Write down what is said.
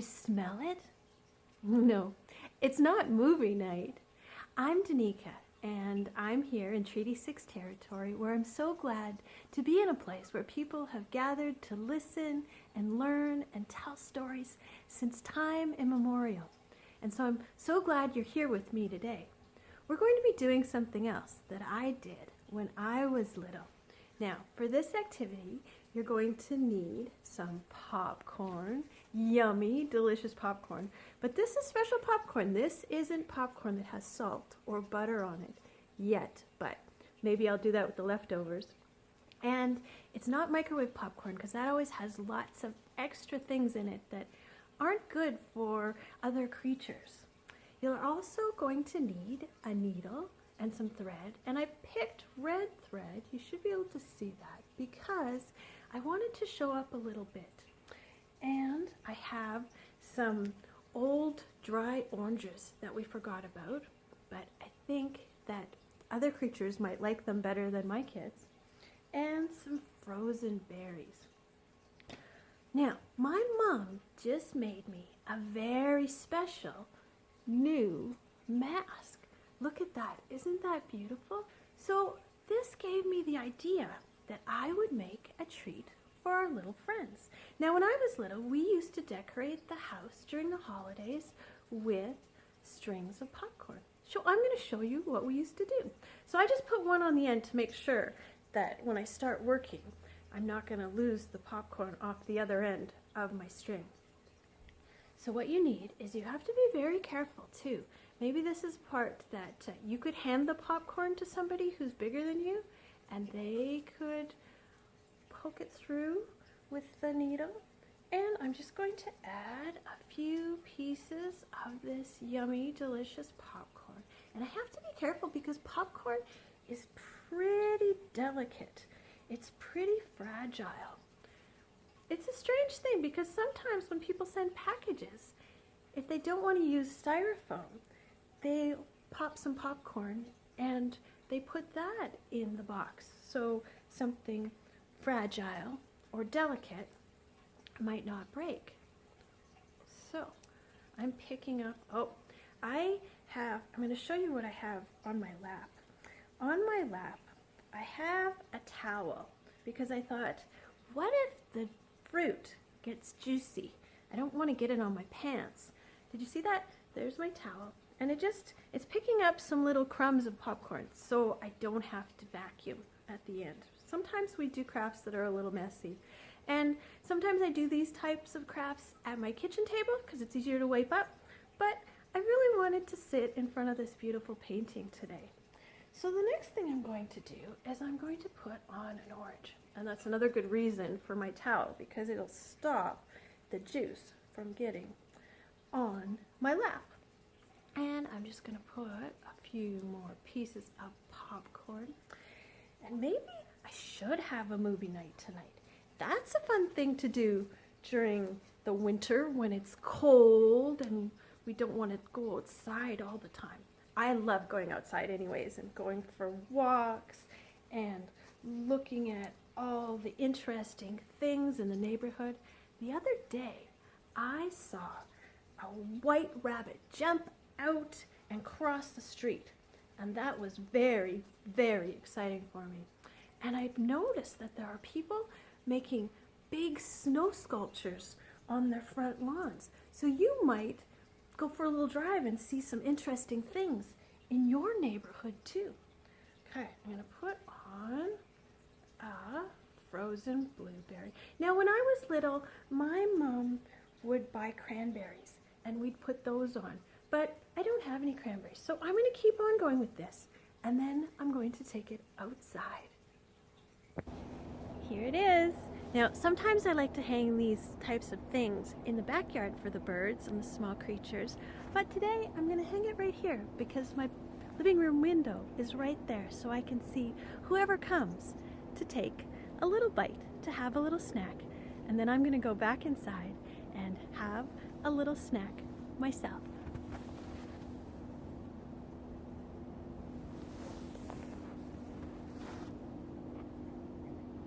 smell it? No, it's not movie night. I'm Danica, and I'm here in Treaty 6 territory where I'm so glad to be in a place where people have gathered to listen and learn and tell stories since time immemorial. And so I'm so glad you're here with me today. We're going to be doing something else that I did when I was little. Now, for this activity, you're going to need some popcorn, yummy, delicious popcorn. But this is special popcorn. This isn't popcorn that has salt or butter on it yet, but maybe I'll do that with the leftovers. And it's not microwave popcorn because that always has lots of extra things in it that aren't good for other creatures. You're also going to need a needle and some thread and I picked red thread. You should be able to see that because I wanted to show up a little bit. And I have some old dry oranges that we forgot about but I think that other creatures might like them better than my kids. And some frozen berries. Now my mom just made me a very special new mask Look at that. Isn't that beautiful? So this gave me the idea that I would make a treat for our little friends. Now when I was little, we used to decorate the house during the holidays with strings of popcorn. So I'm going to show you what we used to do. So I just put one on the end to make sure that when I start working, I'm not going to lose the popcorn off the other end of my string. So what you need is you have to be very careful too Maybe this is part that uh, you could hand the popcorn to somebody who's bigger than you and they could poke it through with the needle. And I'm just going to add a few pieces of this yummy, delicious popcorn. And I have to be careful because popcorn is pretty delicate. It's pretty fragile. It's a strange thing because sometimes when people send packages, if they don't want to use styrofoam, they pop some popcorn and they put that in the box. So something fragile or delicate might not break. So I'm picking up, oh, I have, I'm going to show you what I have on my lap. On my lap, I have a towel because I thought, what if the fruit gets juicy? I don't want to get it on my pants. Did you see that? There's my towel. And it just, it's picking up some little crumbs of popcorn so I don't have to vacuum at the end. Sometimes we do crafts that are a little messy. And sometimes I do these types of crafts at my kitchen table because it's easier to wipe up. But I really wanted to sit in front of this beautiful painting today. So the next thing I'm going to do is I'm going to put on an orange. And that's another good reason for my towel because it'll stop the juice from getting on my lap. And I'm just to put a few more pieces of popcorn. And maybe I should have a movie night tonight. That's a fun thing to do during the winter when it's cold and we don't want to go outside all the time. I love going outside anyways and going for walks and looking at all the interesting things in the neighborhood. The other day, I saw a white rabbit jump out and cross the street. And that was very, very exciting for me. And I've noticed that there are people making big snow sculptures on their front lawns. So you might go for a little drive and see some interesting things in your neighborhood too. Okay, I'm to put on a frozen blueberry. Now when I was little, my mom would buy cranberries and we'd put those on. But I don't have any cranberries, so I'm going to keep on going with this. And then I'm going to take it outside. Here it is. Now, sometimes I like to hang these types of things in the backyard for the birds and the small creatures, but today I'm going to hang it right here because my living room window is right there so I can see whoever comes to take a little bite, to have a little snack, and then I'm going to go back inside and have a little snack myself.